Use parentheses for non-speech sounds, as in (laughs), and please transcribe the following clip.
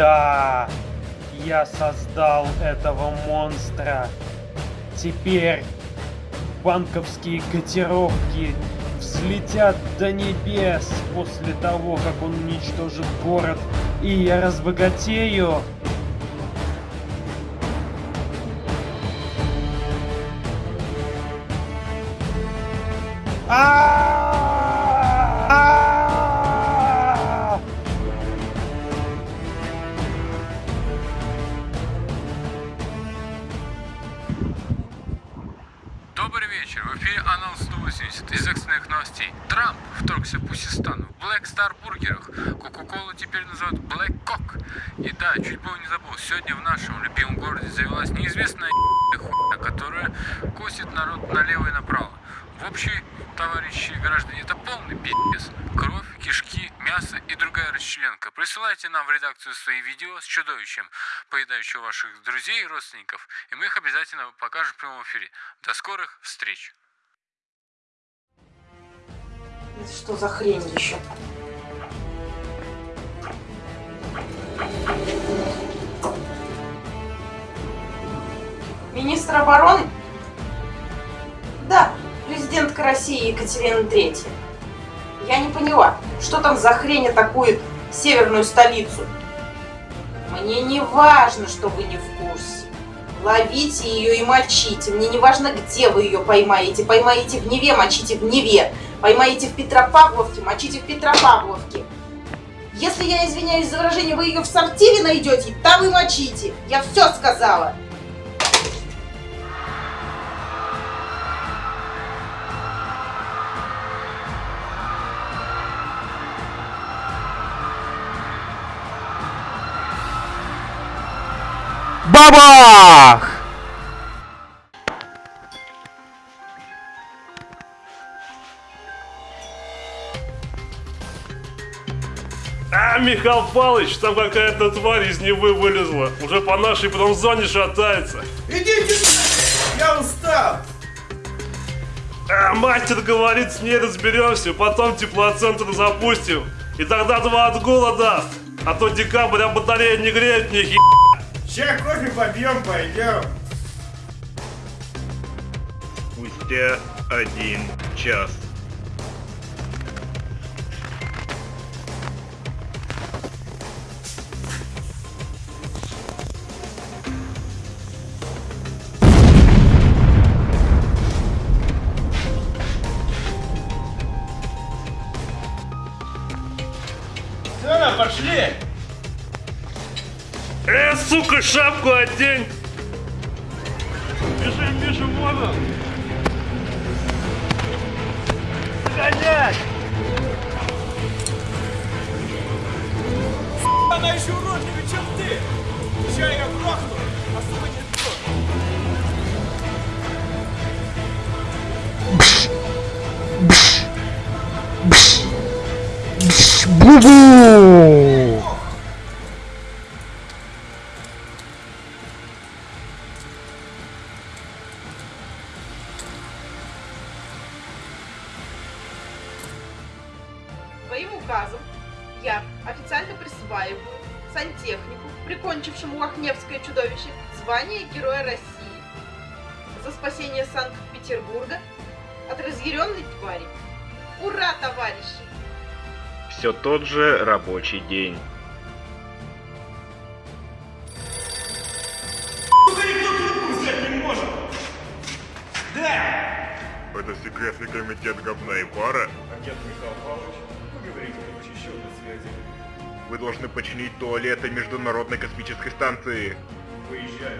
Да, я создал этого монстра. Теперь банковские котировки взлетят до небес после того, как он уничтожит город, и я разбогатею. А! Вечер. В эфире Анал 180 из экстренных новостей. Трамп вторгся в Пусистану. В Black Star бургерах. Кока-колу теперь называют Black Cock. И да, чуть было не забыл. Сегодня в нашем любимом городе завелась неизвестная (laughs) хуйня, которая косит народ налево и направо. В общей, товарищи граждане, это полный пиздец. Мясо и другая расчленка. Присылайте нам в редакцию свои видео с чудовищем, поедающим ваших друзей и родственников, и мы их обязательно покажем в прямом эфире. До скорых встреч! Что за хрень еще? Министр обороны? Да, президентка России Екатерина Третья. Я не поняла, что там за хрень атакует северную столицу? Мне не важно, что вы не в курсе. Ловите ее и мочите. Мне не важно, где вы ее поймаете. Поймаете в Неве, мочите в Неве. Поймаете в Петропавловке, мочите в Петропавловке. Если я извиняюсь за выражение, вы ее в сортире найдете, там и мочите. Я все сказала. Бабах! А, Михаил Павлович, там какая-то тварь из Невы вылезла. Уже по нашей промзоне шатается. Идите! Я устал! А, мастер говорит, с ней разберемся, потом теплоцентр запустим. И тогда два отгула даст. А то декабрь, а батарея не греет ни хи... Сейчас кофе попьем, пойдем. Спустя один час. Все, пошли! Э, сука, шапку одень! Бежим, бежим, вон он! Гонять! Она еще уродливее, чем ты! Сейчас я грохну, особо не то. Бубу! Своим указом я официально присваиваю сантехнику, прикончившему Лохневское чудовище, звание Героя России за спасение Санкт-Петербурга от разъяренной твари. Ура, товарищи! Все тот же рабочий день. Сука, никто трубку взять не может! Да! Это секретный комитет говна и пара. Агент Михаил Павлович, говорите по защищенной связи. Вы должны починить туалеты Международной космической станции. Выезжаю.